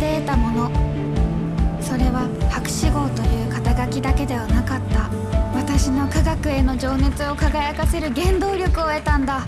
で得たもの。それは博士号という肩書きだけではなかった。私の科学への情熱を輝かせる原動力を得たんだ。